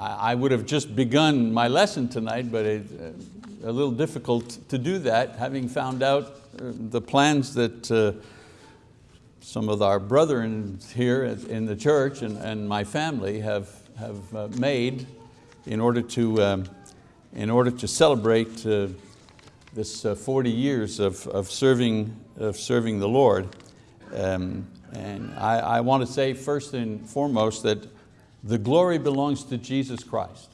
I would have just begun my lesson tonight, but it, uh, a little difficult to do that, having found out uh, the plans that uh, some of our brethren here in the church and, my family have, have made in order to, um, in order to celebrate this uh, 40 years of, of, serving, of serving the Lord. Um, and I, I want to say first and foremost that the glory belongs to Jesus Christ.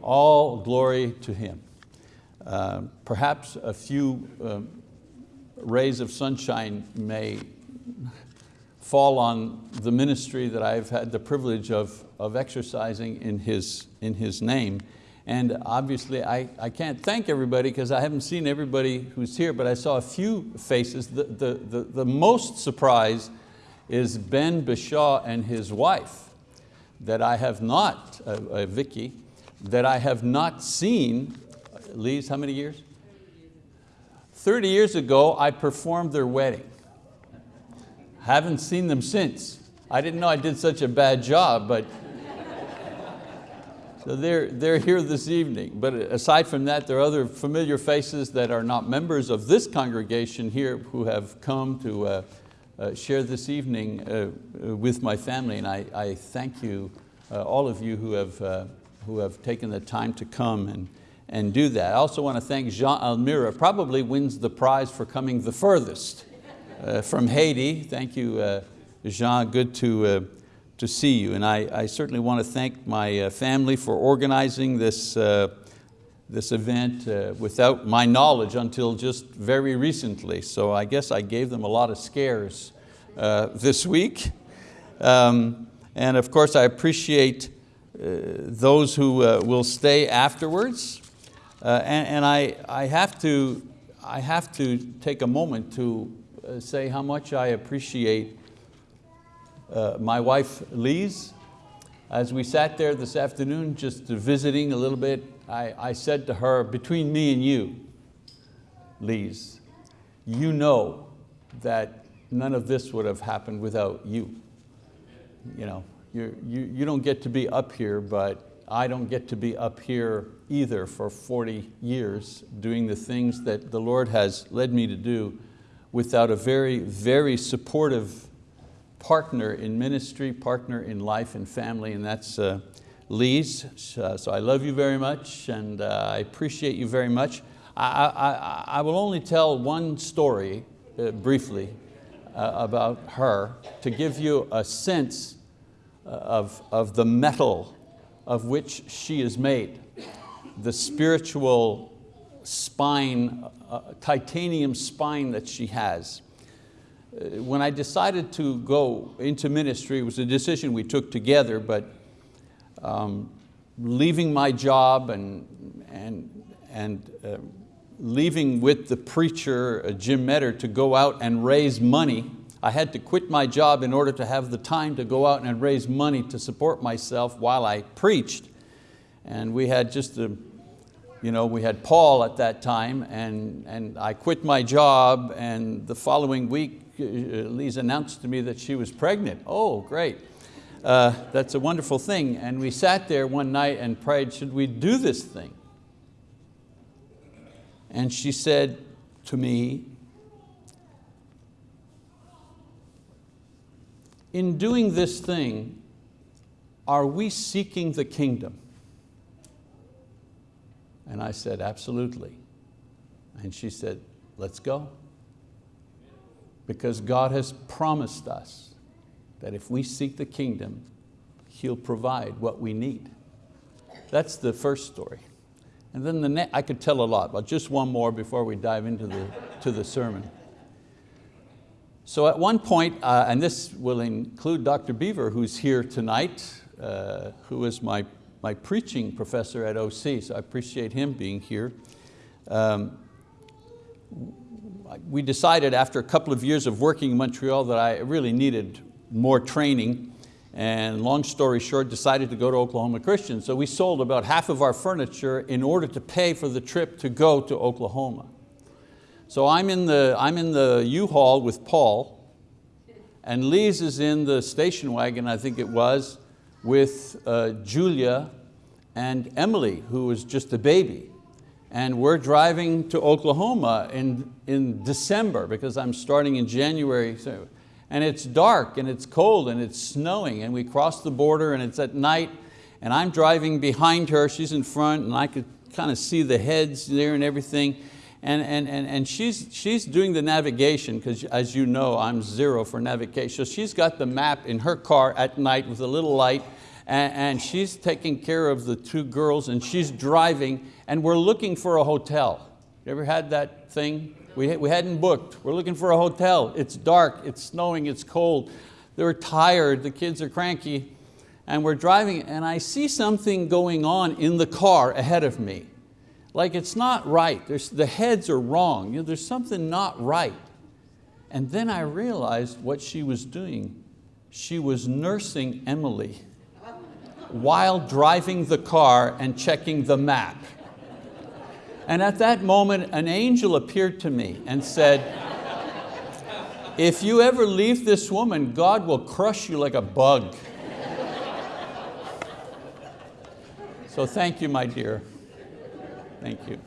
All glory to Him. Uh, perhaps a few um, rays of sunshine may fall on the ministry that I've had the privilege of, of exercising in his, in his name. And obviously I, I can't thank everybody because I haven't seen everybody who's here, but I saw a few faces. The, the, the, the most surprise is Ben Bishaw and his wife that I have not, uh, uh, Vicky, that I have not seen, Lise, how many years? 30 years ago, I performed their wedding. Haven't seen them since. I didn't know I did such a bad job, but so they're, they're here this evening. But aside from that, there are other familiar faces that are not members of this congregation here who have come to uh, uh, share this evening uh, with my family. And I, I thank you, uh, all of you who have, uh, who have taken the time to come and, and do that. I also want to thank Jean Almira, probably wins the prize for coming the furthest uh, from Haiti. Thank you, Jean, good to, to see you. And I, I certainly want to thank my family for organizing this this event uh, without my knowledge until just very recently. So I guess I gave them a lot of scares uh, this week. Um, and of course I appreciate uh, those who uh, will stay afterwards. Uh, and, and I, I, have to, I have to take a moment to say how much I appreciate my wife, Lise. As we sat there this afternoon just visiting a little bit I, I said to her, between me and you, Lise, you know that none of this would have happened without you. You, know, you, you, you don't get to be up here, but I don't get to be up here either for 40 years doing the things that the Lord has led me to do without a very, very supportive partner in ministry, partner in life and family, and that's, uh, Lise. Uh, so I love you very much and uh, I appreciate you very much. I, I, I will only tell one story uh, briefly about her to give you a sense of, of the metal of which she is made, the spiritual spine, uh, titanium spine that she has. When I decided to go into ministry, it was a decision we took together, but um, leaving my job and, and, and uh, leaving with the preacher, uh, Jim Metter, to go out and raise money. I had to quit my job in order to have the time to go out and raise money to support myself while I preached. And we had just a, you know, we had Paul at that time and, and I quit my job and the following week, uh, Lise announced to me that she was pregnant. Oh, great. Uh, that's a wonderful thing. And we sat there one night and prayed, should we do this thing? And she said to me, in doing this thing, are we seeking the kingdom? And I said, absolutely. And she said, let's go. Because God has promised us that if we seek the kingdom, He'll provide what we need. That's the first story. And then the next, I could tell a lot, but just one more before we dive into the, to the sermon. So at one point, uh, and this will include Dr. Beaver, who's here tonight, uh, who is my, my preaching professor at OC, so I appreciate him being here. Um, we decided after a couple of years of working in Montreal that I really needed more training and long story short, decided to go to Oklahoma Christian. So we sold about half of our furniture in order to pay for the trip to go to Oklahoma. So I'm in the, I'm in the U-Haul with Paul, and Lise is in the station wagon, I think it was, with uh, Julia and Emily, who was just a baby. And we're driving to Oklahoma in, in December because I'm starting in January. So, and it's dark and it's cold and it's snowing and we cross the border and it's at night and I'm driving behind her, she's in front and I could kind of see the heads there and everything. And, and, and, and she's, she's doing the navigation because as you know, I'm zero for navigation. So she's got the map in her car at night with a little light and, and she's taking care of the two girls and she's driving and we're looking for a hotel. You ever had that thing? We, we hadn't booked. We're looking for a hotel. It's dark, it's snowing, it's cold. They're tired, the kids are cranky. And we're driving and I see something going on in the car ahead of me. Like it's not right, there's, the heads are wrong, you know, there's something not right. And then I realized what she was doing. She was nursing Emily while driving the car and checking the map. And at that moment, an angel appeared to me and said, if you ever leave this woman, God will crush you like a bug. So thank you, my dear. Thank you.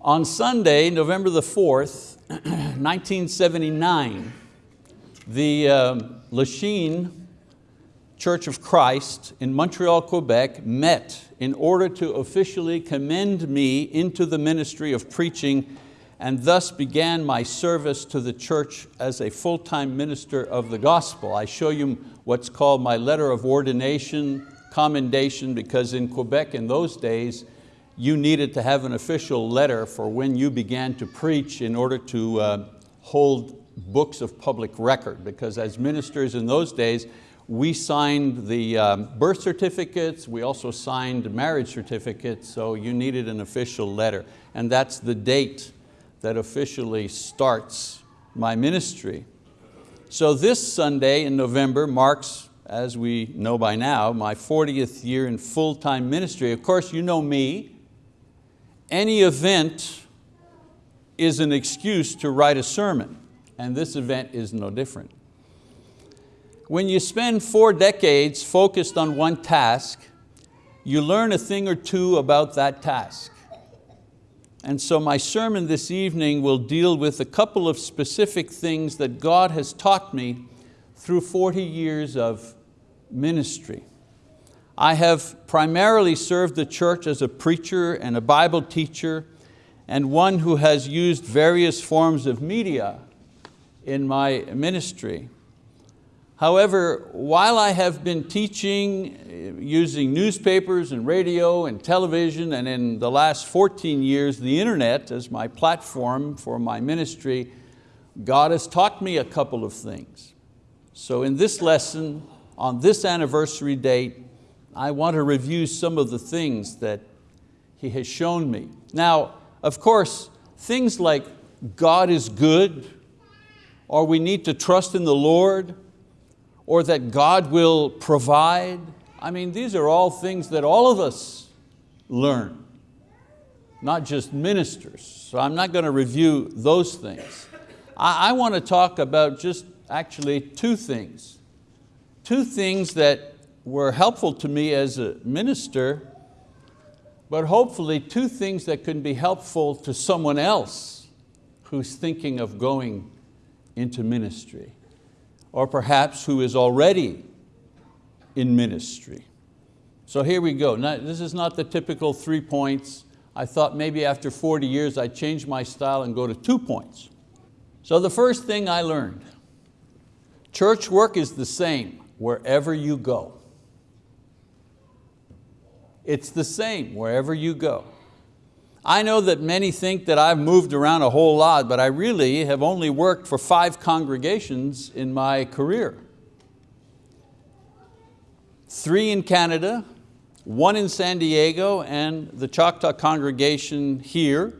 On Sunday, November the 4th, 1979, the um, Lachine Church of Christ in Montreal, Quebec met in order to officially commend me into the ministry of preaching and thus began my service to the church as a full-time minister of the gospel. I show you what's called my letter of ordination, commendation, because in Quebec in those days, you needed to have an official letter for when you began to preach in order to uh, hold books of public record, because as ministers in those days, we signed the um, birth certificates, we also signed marriage certificates, so you needed an official letter. And that's the date that officially starts my ministry. So this Sunday in November marks, as we know by now, my 40th year in full-time ministry. Of course, you know me. Any event is an excuse to write a sermon, and this event is no different. When you spend four decades focused on one task, you learn a thing or two about that task. And so my sermon this evening will deal with a couple of specific things that God has taught me through 40 years of ministry. I have primarily served the church as a preacher and a Bible teacher and one who has used various forms of media in my ministry. However, while I have been teaching uh, using newspapers and radio and television and in the last 14 years the internet as my platform for my ministry, God has taught me a couple of things. So in this lesson, on this anniversary date, I want to review some of the things that He has shown me. Now, of course, things like God is good, or we need to trust in the Lord, or that God will provide. I mean, these are all things that all of us learn, not just ministers. So I'm not going to review those things. I, I want to talk about just actually two things. Two things that were helpful to me as a minister, but hopefully two things that can be helpful to someone else who's thinking of going into ministry or perhaps who is already in ministry. So here we go. Now, this is not the typical three points. I thought maybe after 40 years I'd change my style and go to two points. So the first thing I learned, church work is the same wherever you go. It's the same wherever you go. I know that many think that I've moved around a whole lot, but I really have only worked for five congregations in my career. Three in Canada, one in San Diego, and the Choctaw congregation here,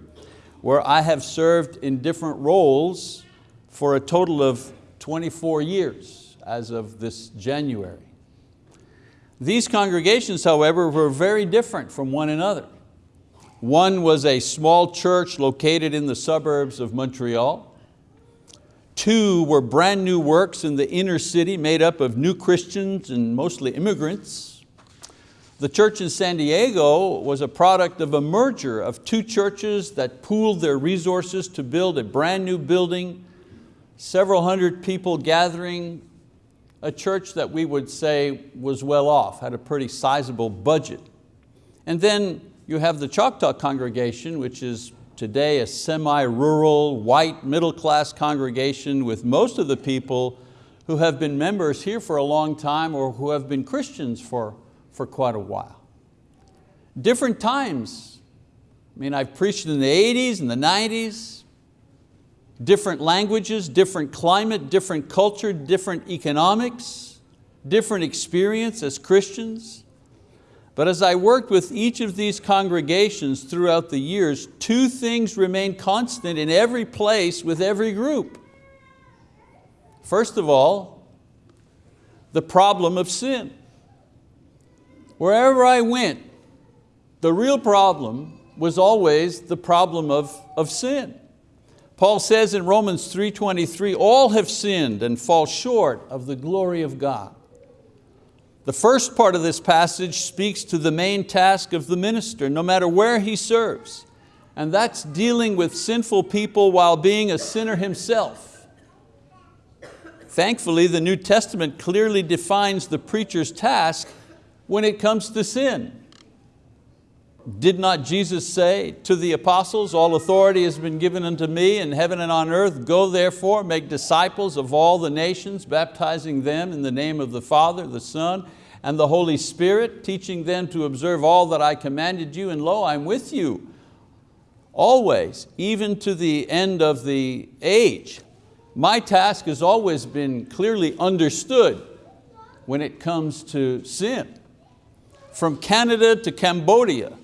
where I have served in different roles for a total of 24 years as of this January. These congregations, however, were very different from one another. One was a small church located in the suburbs of Montreal. two were brand new works in the inner city made up of new Christians and mostly immigrants. The church in San Diego was a product of a merger of two churches that pooled their resources to build a brand new building, several hundred people gathering, a church that we would say was well off, had a pretty sizable budget. And then you have the Choctaw congregation, which is today a semi-rural, white, middle-class congregation with most of the people who have been members here for a long time or who have been Christians for, for quite a while. Different times. I mean, I've preached in the 80s and the 90s, different languages, different climate, different culture, different economics, different experience as Christians. But as I worked with each of these congregations throughout the years, two things remained constant in every place with every group. First of all, the problem of sin. Wherever I went, the real problem was always the problem of, of sin. Paul says in Romans 3.23, all have sinned and fall short of the glory of God. The first part of this passage speaks to the main task of the minister, no matter where he serves, and that's dealing with sinful people while being a sinner himself. Thankfully, the New Testament clearly defines the preacher's task when it comes to sin. Did not Jesus say to the apostles, all authority has been given unto me in heaven and on earth, go therefore, make disciples of all the nations, baptizing them in the name of the Father, the Son, and the Holy Spirit, teaching them to observe all that I commanded you, and lo, I'm with you always, even to the end of the age. My task has always been clearly understood when it comes to sin. From Canada to Cambodia,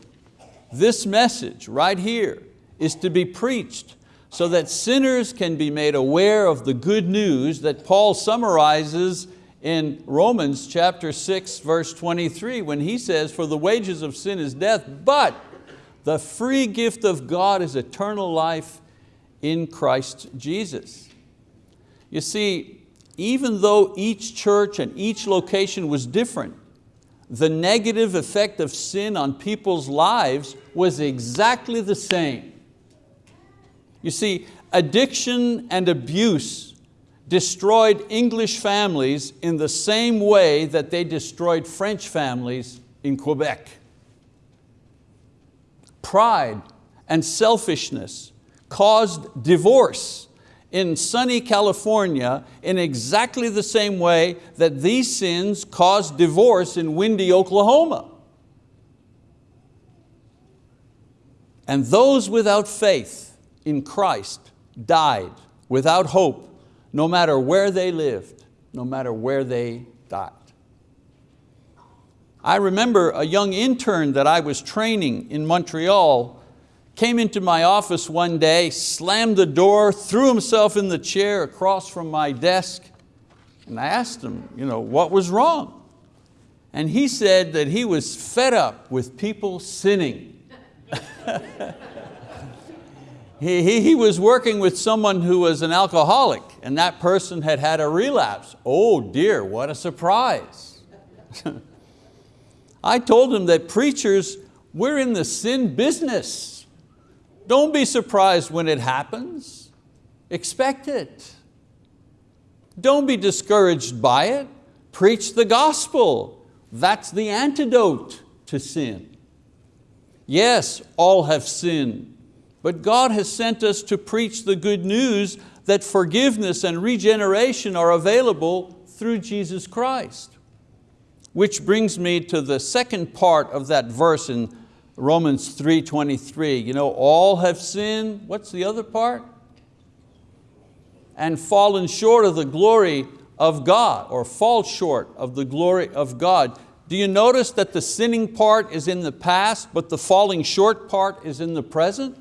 this message right here is to be preached so that sinners can be made aware of the good news that Paul summarizes in Romans chapter 6 verse 23 when he says, for the wages of sin is death, but the free gift of God is eternal life in Christ Jesus. You see, even though each church and each location was different, the negative effect of sin on people's lives was exactly the same. You see, addiction and abuse destroyed English families in the same way that they destroyed French families in Quebec. Pride and selfishness caused divorce in sunny California in exactly the same way that these sins caused divorce in windy Oklahoma. And those without faith in Christ died without hope, no matter where they lived, no matter where they died. I remember a young intern that I was training in Montreal came into my office one day, slammed the door, threw himself in the chair across from my desk, and I asked him, you know, what was wrong? And he said that he was fed up with people sinning. he, he, he was working with someone who was an alcoholic and that person had had a relapse. Oh dear, what a surprise. I told him that preachers, we're in the sin business. Don't be surprised when it happens. Expect it. Don't be discouraged by it. Preach the gospel. That's the antidote to sin. Yes, all have sinned, but God has sent us to preach the good news that forgiveness and regeneration are available through Jesus Christ. Which brings me to the second part of that verse in Romans 3.23, you know, all have sinned, what's the other part? And fallen short of the glory of God, or fall short of the glory of God. Do you notice that the sinning part is in the past, but the falling short part is in the present?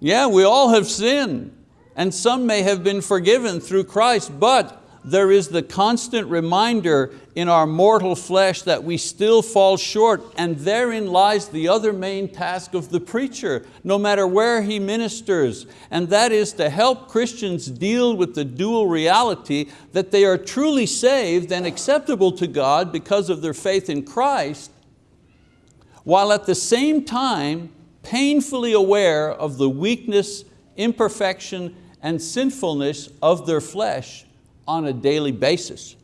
Yeah, we all have sinned, and some may have been forgiven through Christ, but there is the constant reminder in our mortal flesh that we still fall short and therein lies the other main task of the preacher, no matter where he ministers, and that is to help Christians deal with the dual reality that they are truly saved and acceptable to God because of their faith in Christ, while at the same time painfully aware of the weakness, imperfection, and sinfulness of their flesh on a daily basis.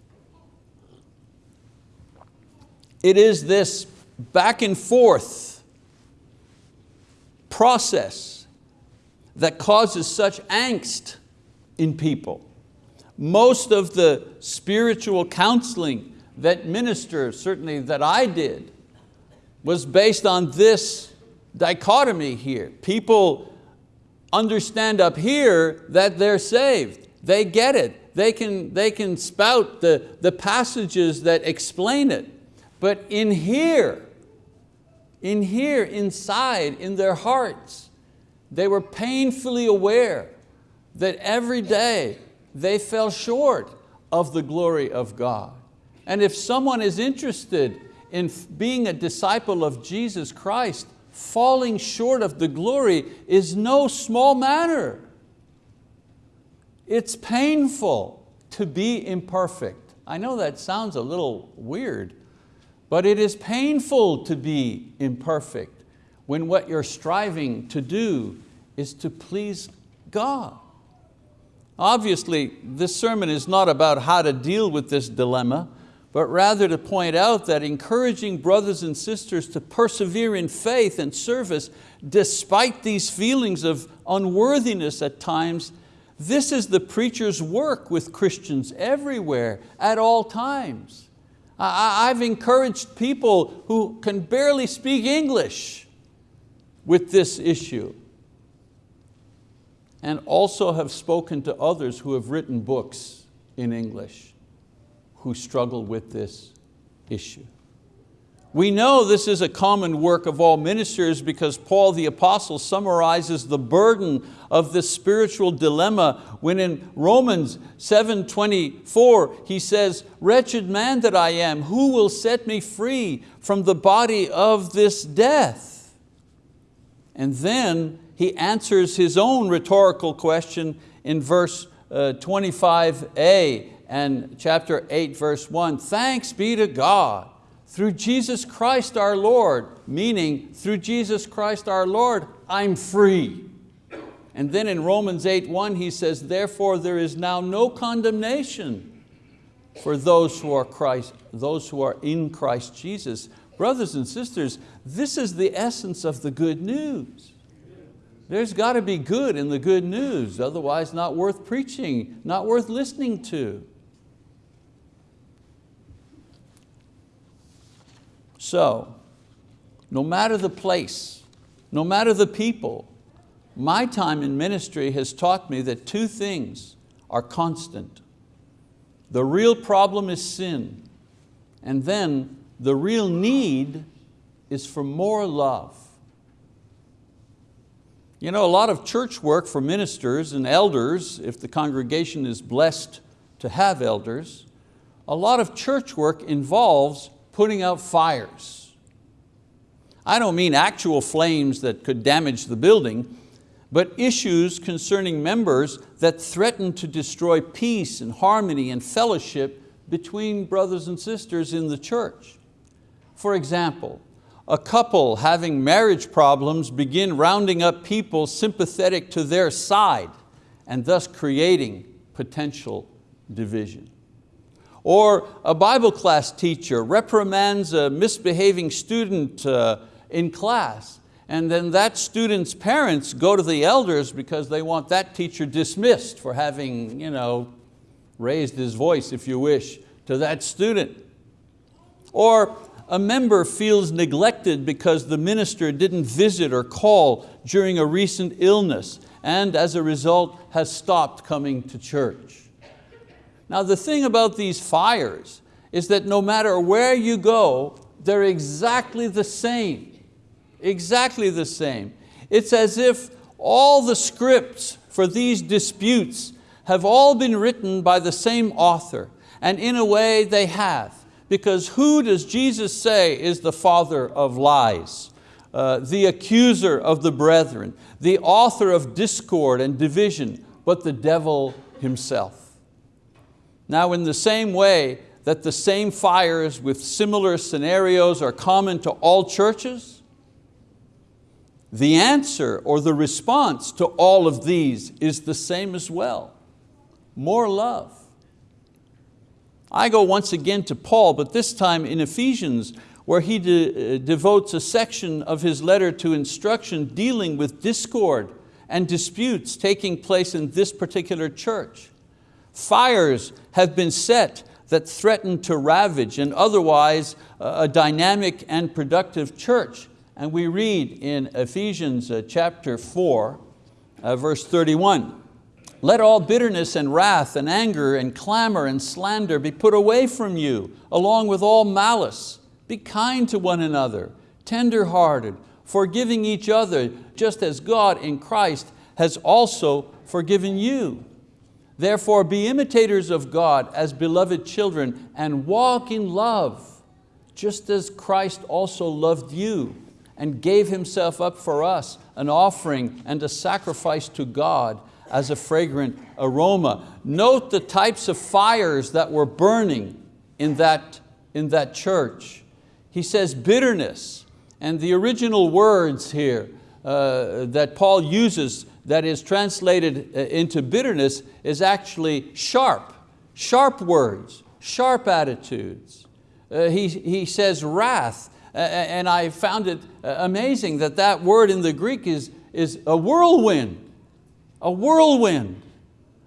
It is this back and forth process that causes such angst in people. Most of the spiritual counseling that ministers, certainly that I did, was based on this dichotomy here. People understand up here that they're saved. They get it. They can, they can spout the, the passages that explain it. But in here, in here, inside, in their hearts, they were painfully aware that every day they fell short of the glory of God. And if someone is interested in being a disciple of Jesus Christ, falling short of the glory is no small matter. It's painful to be imperfect. I know that sounds a little weird, but it is painful to be imperfect when what you're striving to do is to please God. Obviously, this sermon is not about how to deal with this dilemma, but rather to point out that encouraging brothers and sisters to persevere in faith and service despite these feelings of unworthiness at times, this is the preacher's work with Christians everywhere, at all times. I've encouraged people who can barely speak English with this issue and also have spoken to others who have written books in English who struggle with this issue. We know this is a common work of all ministers because Paul the apostle summarizes the burden of this spiritual dilemma when in Romans 7.24 he says, wretched man that I am, who will set me free from the body of this death? And then he answers his own rhetorical question in verse uh, 25a and chapter 8 verse 1, thanks be to God through Jesus Christ our Lord, meaning through Jesus Christ our Lord, I'm free. And then in Romans 8, 1 he says, therefore there is now no condemnation for those who are Christ, those who are in Christ Jesus. Brothers and sisters, this is the essence of the good news. There's got to be good in the good news, otherwise not worth preaching, not worth listening to. So, no matter the place, no matter the people, my time in ministry has taught me that two things are constant. The real problem is sin, and then the real need is for more love. You know, a lot of church work for ministers and elders, if the congregation is blessed to have elders, a lot of church work involves putting out fires. I don't mean actual flames that could damage the building, but issues concerning members that threaten to destroy peace and harmony and fellowship between brothers and sisters in the church. For example, a couple having marriage problems begin rounding up people sympathetic to their side and thus creating potential division. Or a Bible class teacher reprimands a misbehaving student uh, in class and then that student's parents go to the elders because they want that teacher dismissed for having you know, raised his voice, if you wish, to that student. Or a member feels neglected because the minister didn't visit or call during a recent illness and as a result has stopped coming to church. Now the thing about these fires is that no matter where you go, they're exactly the same, exactly the same. It's as if all the scripts for these disputes have all been written by the same author, and in a way they have, because who does Jesus say is the father of lies? Uh, the accuser of the brethren, the author of discord and division, but the devil himself. Now in the same way that the same fires with similar scenarios are common to all churches, the answer or the response to all of these is the same as well. More love. I go once again to Paul, but this time in Ephesians, where he de uh, devotes a section of his letter to instruction dealing with discord and disputes taking place in this particular church. Fires have been set that threaten to ravage and otherwise a dynamic and productive church. And we read in Ephesians uh, chapter 4, uh, verse 31, let all bitterness and wrath and anger and clamor and slander be put away from you, along with all malice. Be kind to one another, tender-hearted, forgiving each other, just as God in Christ has also forgiven you. Therefore be imitators of God as beloved children and walk in love, just as Christ also loved you and gave Himself up for us, an offering and a sacrifice to God as a fragrant aroma. Note the types of fires that were burning in that, in that church. He says bitterness, and the original words here uh, that Paul uses that is translated uh, into bitterness is actually sharp, sharp words, sharp attitudes. Uh, he, he says wrath, and I found it uh, amazing that that word in the Greek is, is a whirlwind, a whirlwind.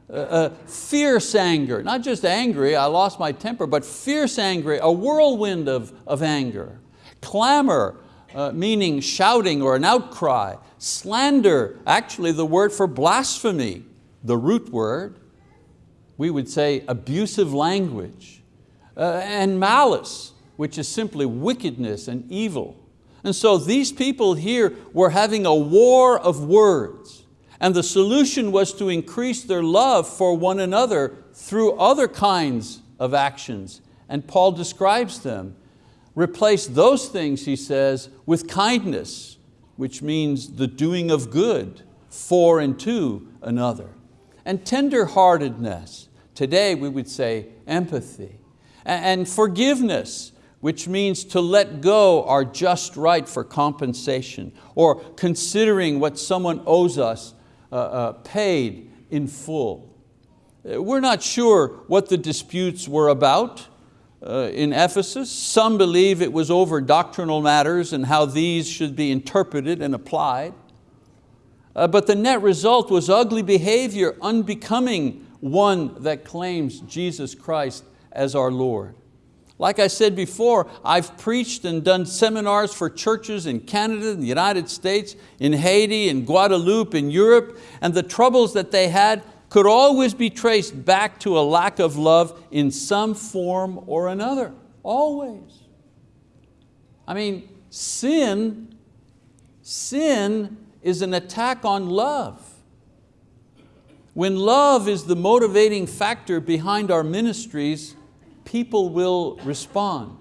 Uh, fierce anger, not just angry, I lost my temper, but fierce anger, a whirlwind of, of anger. Clamor, uh, meaning shouting or an outcry. Slander, actually the word for blasphemy, the root word. We would say abusive language. Uh, and malice, which is simply wickedness and evil. And so these people here were having a war of words. And the solution was to increase their love for one another through other kinds of actions. And Paul describes them. Replace those things, he says, with kindness, which means the doing of good for and to another. And tender-heartedness, today we would say empathy. And forgiveness, which means to let go our just right for compensation or considering what someone owes us uh, uh, paid in full. Uh, we're not sure what the disputes were about in Ephesus. Some believe it was over doctrinal matters and how these should be interpreted and applied. Uh, but the net result was ugly behavior unbecoming one that claims Jesus Christ as our Lord. Like I said before, I've preached and done seminars for churches in Canada, in the United States, in Haiti, in Guadeloupe, in Europe, and the troubles that they had could always be traced back to a lack of love in some form or another, always. I mean, sin, sin is an attack on love. When love is the motivating factor behind our ministries, people will respond.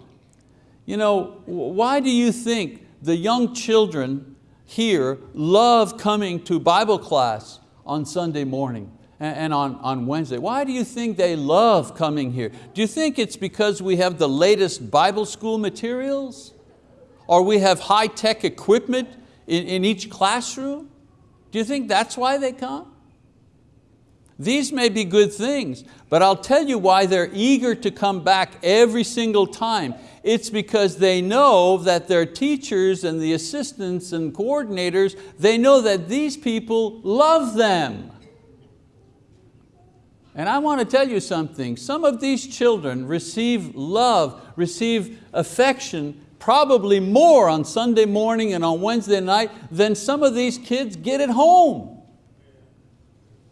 You know, why do you think the young children here love coming to Bible class on Sunday morning and on, on Wednesday? Why do you think they love coming here? Do you think it's because we have the latest Bible school materials? Or we have high-tech equipment in, in each classroom? Do you think that's why they come? These may be good things, but I'll tell you why they're eager to come back every single time. It's because they know that their teachers and the assistants and coordinators, they know that these people love them. And I want to tell you something, some of these children receive love, receive affection probably more on Sunday morning and on Wednesday night than some of these kids get at home.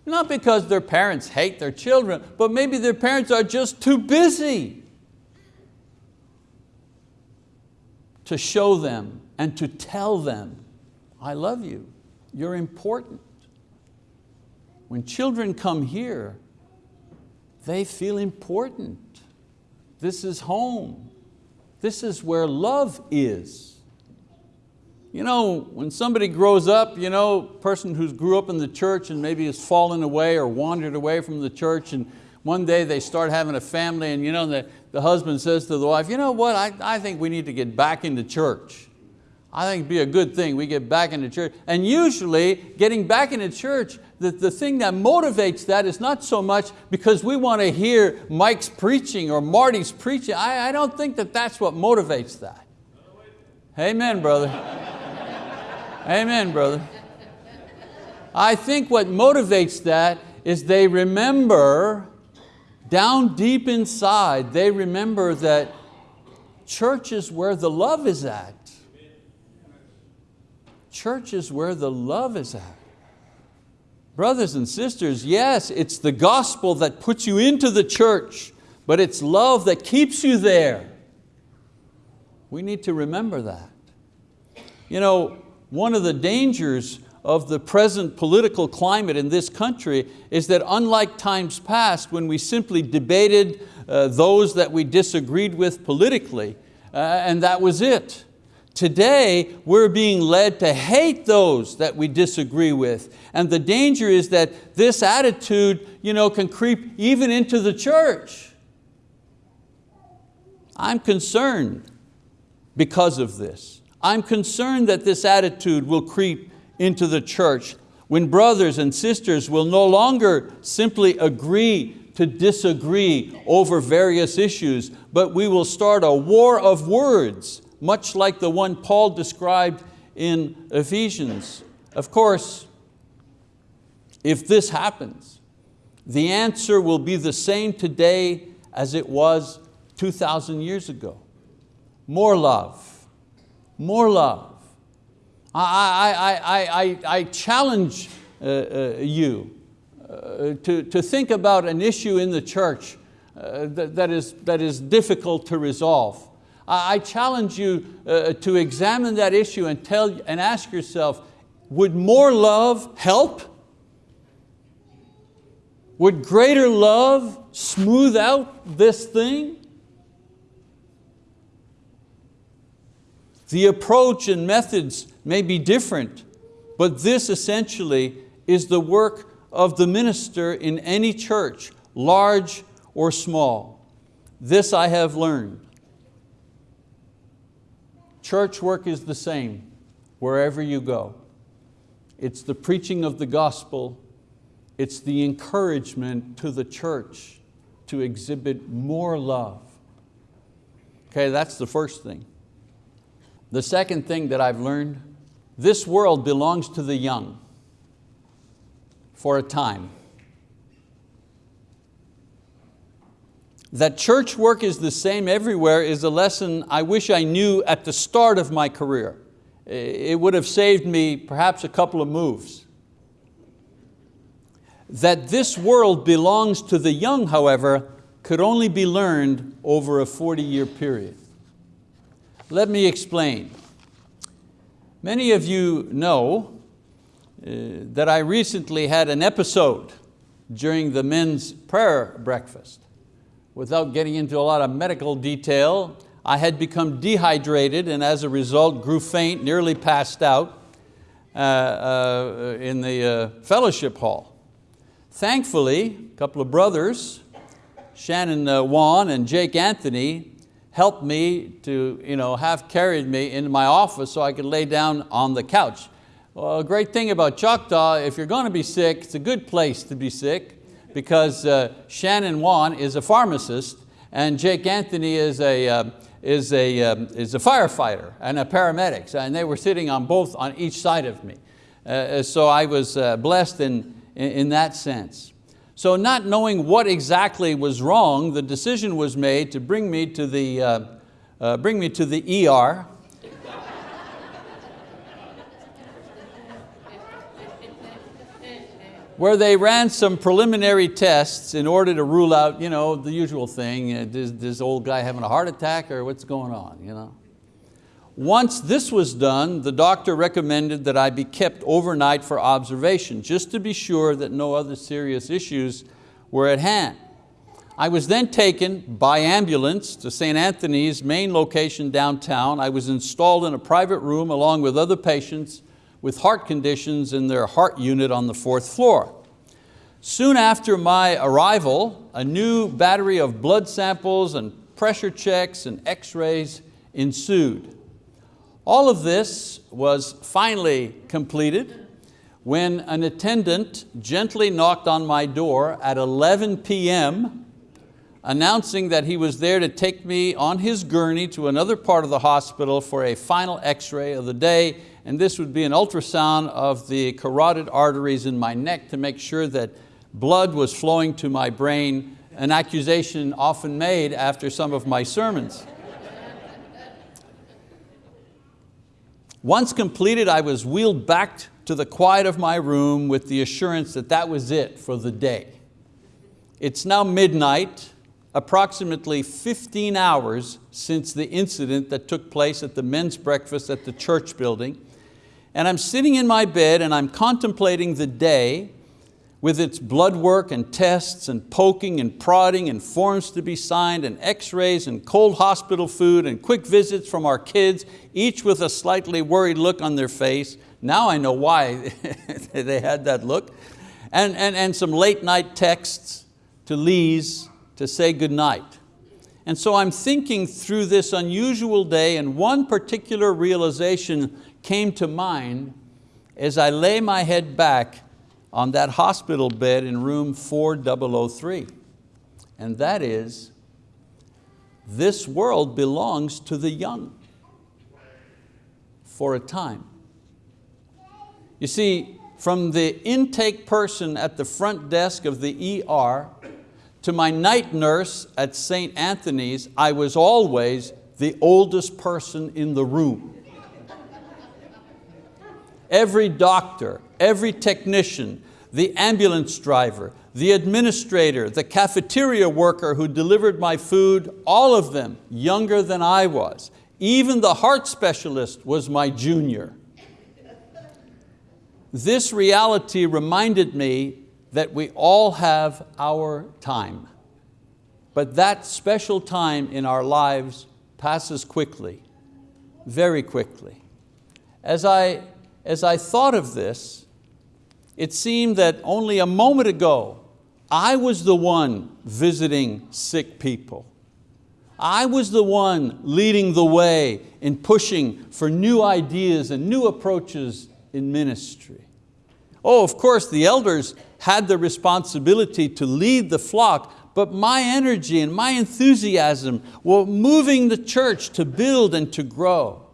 Not because their parents hate their children, but maybe their parents are just too busy to show them and to tell them, I love you, you're important. When children come here, they feel important. This is home. This is where love is. You know, when somebody grows up, you know, person who's grew up in the church and maybe has fallen away or wandered away from the church and one day they start having a family and you know, the, the husband says to the wife, you know what, I, I think we need to get back into church. I think it'd be a good thing we get back into church. And usually getting back into church, the, the thing that motivates that is not so much because we want to hear Mike's preaching or Marty's preaching. I, I don't think that that's what motivates that. Amen, brother. Amen, brother. I think what motivates that is they remember down deep inside, they remember that church is where the love is at. Church is where the love is at. Brothers and sisters, yes, it's the gospel that puts you into the church, but it's love that keeps you there. We need to remember that. You know, one of the dangers of the present political climate in this country is that unlike times past when we simply debated uh, those that we disagreed with politically, uh, and that was it. Today, we're being led to hate those that we disagree with. And the danger is that this attitude you know, can creep even into the church. I'm concerned because of this. I'm concerned that this attitude will creep into the church when brothers and sisters will no longer simply agree to disagree over various issues, but we will start a war of words, much like the one Paul described in Ephesians. Of course, if this happens, the answer will be the same today as it was 2,000 years ago. More love, more love. I, I, I, I, I challenge uh, uh, you uh, to, to think about an issue in the church uh, that, that, is, that is difficult to resolve. I, challenge you uh, to examine that issue and, tell, and ask yourself, would more love help? Would greater love smooth out this thing? The approach and methods may be different, but this essentially is the work of the minister in any church, large or small. This I have learned. Church work is the same wherever you go. It's the preaching of the gospel, it's the encouragement to the church to exhibit more love. Okay, that's the first thing. The second thing that I've learned, this world belongs to the young for a time. That church work is the same everywhere is a lesson I wish I knew at the start of my career. It would have saved me perhaps a couple of moves. That this world belongs to the young, however, could only be learned over a 40 year period. Let me explain. Many of you know uh, that I recently had an episode during the men's prayer breakfast. Without getting into a lot of medical detail, I had become dehydrated and as a result grew faint, nearly passed out uh, uh, in the uh, fellowship hall. Thankfully, a couple of brothers, Shannon uh, Wan and Jake Anthony, helped me to you know, have carried me into my office so I could lay down on the couch. Well, a great thing about Choctaw, if you're going to be sick, it's a good place to be sick because uh, Shannon Wan is a pharmacist and Jake Anthony is a, uh, is, a, um, is a firefighter and a paramedic, and they were sitting on both on each side of me. Uh, so I was uh, blessed in, in, in that sense. So not knowing what exactly was wrong, the decision was made to bring me to the, uh, uh, bring me to the ER. Where they ran some preliminary tests in order to rule out you know, the usual thing, uh, is this old guy having a heart attack or what's going on? You know? Once this was done, the doctor recommended that I be kept overnight for observation, just to be sure that no other serious issues were at hand. I was then taken by ambulance to St. Anthony's main location downtown. I was installed in a private room along with other patients with heart conditions in their heart unit on the fourth floor. Soon after my arrival, a new battery of blood samples and pressure checks and x-rays ensued. All of this was finally completed when an attendant gently knocked on my door at 11 p.m. announcing that he was there to take me on his gurney to another part of the hospital for a final x-ray of the day and this would be an ultrasound of the carotid arteries in my neck to make sure that blood was flowing to my brain, an accusation often made after some of my sermons. Once completed, I was wheeled back to the quiet of my room with the assurance that that was it for the day. It's now midnight, approximately 15 hours since the incident that took place at the men's breakfast at the church building, and I'm sitting in my bed and I'm contemplating the day with its blood work and tests and poking and prodding and forms to be signed and x-rays and cold hospital food and quick visits from our kids, each with a slightly worried look on their face. Now I know why they had that look. And, and, and some late night texts to Lise to say goodnight. And so I'm thinking through this unusual day and one particular realization came to mind as I lay my head back on that hospital bed in room 4003. And that is, this world belongs to the young for a time. You see, from the intake person at the front desk of the ER to my night nurse at St. Anthony's, I was always the oldest person in the room. Every doctor, every technician, the ambulance driver, the administrator, the cafeteria worker who delivered my food, all of them younger than I was. Even the heart specialist was my junior. This reality reminded me that we all have our time. But that special time in our lives passes quickly, very quickly. As I as I thought of this, it seemed that only a moment ago, I was the one visiting sick people. I was the one leading the way in pushing for new ideas and new approaches in ministry. Oh, of course, the elders had the responsibility to lead the flock, but my energy and my enthusiasm were moving the church to build and to grow.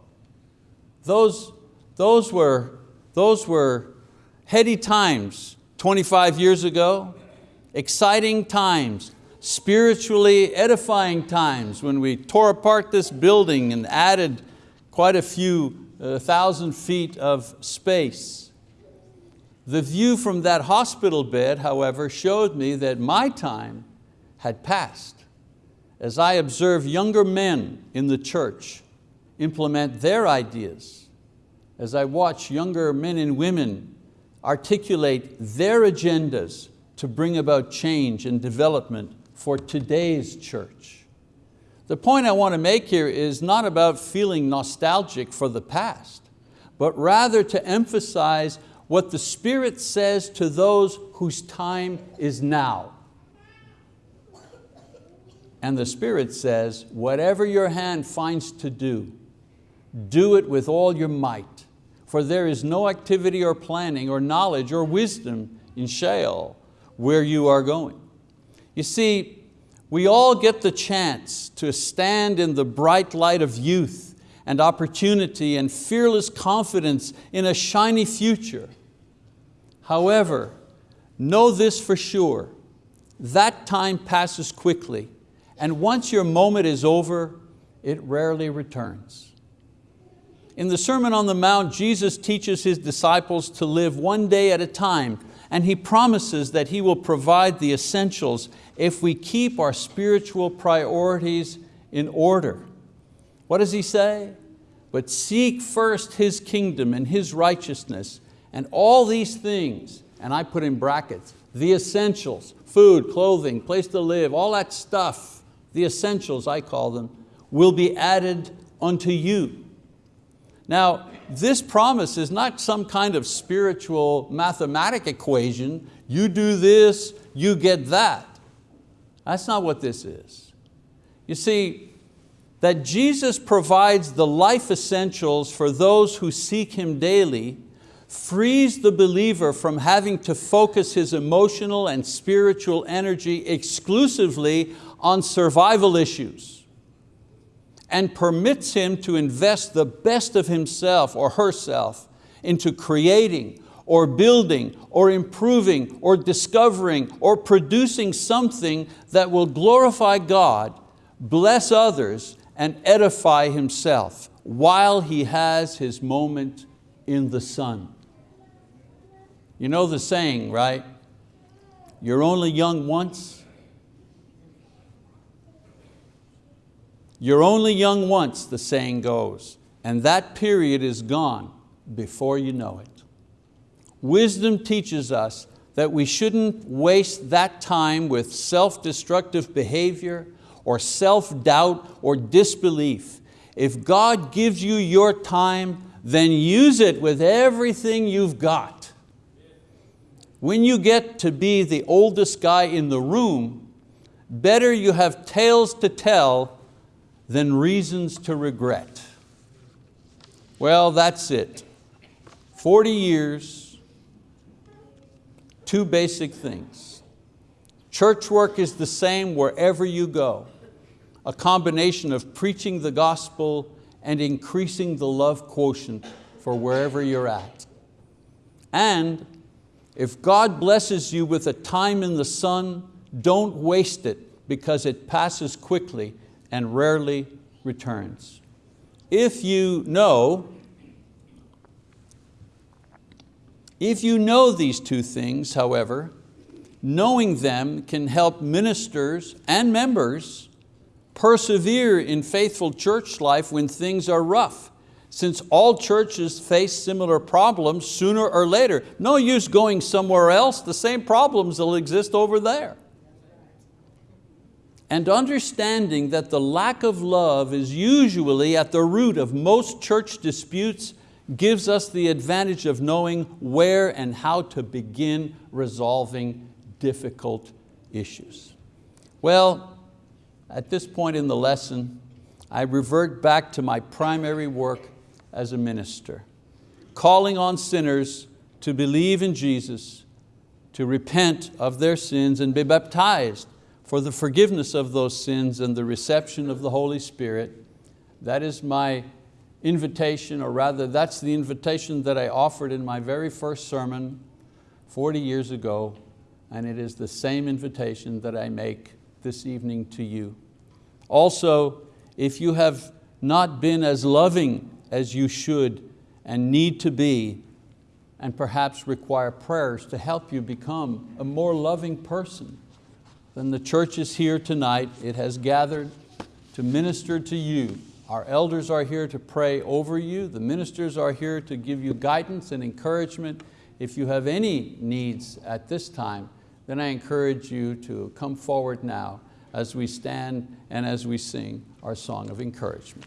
Those those were, those were heady times 25 years ago, exciting times, spiritually edifying times when we tore apart this building and added quite a few uh, thousand feet of space. The view from that hospital bed, however, showed me that my time had passed as I observed younger men in the church implement their ideas as I watch younger men and women articulate their agendas to bring about change and development for today's church. The point I want to make here is not about feeling nostalgic for the past, but rather to emphasize what the Spirit says to those whose time is now. And the Spirit says, whatever your hand finds to do, do it with all your might for there is no activity or planning or knowledge or wisdom in Sheol where you are going. You see, we all get the chance to stand in the bright light of youth and opportunity and fearless confidence in a shiny future. However, know this for sure, that time passes quickly and once your moment is over, it rarely returns. In the Sermon on the Mount, Jesus teaches His disciples to live one day at a time, and He promises that He will provide the essentials if we keep our spiritual priorities in order. What does He say? But seek first His kingdom and His righteousness, and all these things, and I put in brackets, the essentials, food, clothing, place to live, all that stuff, the essentials I call them, will be added unto you. Now, this promise is not some kind of spiritual mathematic equation. You do this, you get that. That's not what this is. You see, that Jesus provides the life essentials for those who seek Him daily frees the believer from having to focus his emotional and spiritual energy exclusively on survival issues and permits him to invest the best of himself or herself into creating or building or improving or discovering or producing something that will glorify God, bless others, and edify himself while he has his moment in the sun. You know the saying, right? You're only young once. You're only young once, the saying goes, and that period is gone before you know it. Wisdom teaches us that we shouldn't waste that time with self-destructive behavior or self-doubt or disbelief. If God gives you your time, then use it with everything you've got. When you get to be the oldest guy in the room, better you have tales to tell than reasons to regret. Well, that's it. 40 years, two basic things. Church work is the same wherever you go. A combination of preaching the gospel and increasing the love quotient for wherever you're at. And if God blesses you with a time in the sun, don't waste it because it passes quickly and rarely returns. If you know, if you know these two things, however, knowing them can help ministers and members persevere in faithful church life when things are rough since all churches face similar problems sooner or later. No use going somewhere else, the same problems will exist over there. And understanding that the lack of love is usually at the root of most church disputes gives us the advantage of knowing where and how to begin resolving difficult issues. Well, at this point in the lesson, I revert back to my primary work as a minister, calling on sinners to believe in Jesus, to repent of their sins and be baptized for the forgiveness of those sins and the reception of the Holy Spirit. That is my invitation, or rather that's the invitation that I offered in my very first sermon 40 years ago, and it is the same invitation that I make this evening to you. Also, if you have not been as loving as you should and need to be and perhaps require prayers to help you become a more loving person, then the church is here tonight. It has gathered to minister to you. Our elders are here to pray over you. The ministers are here to give you guidance and encouragement. If you have any needs at this time, then I encourage you to come forward now as we stand and as we sing our song of encouragement.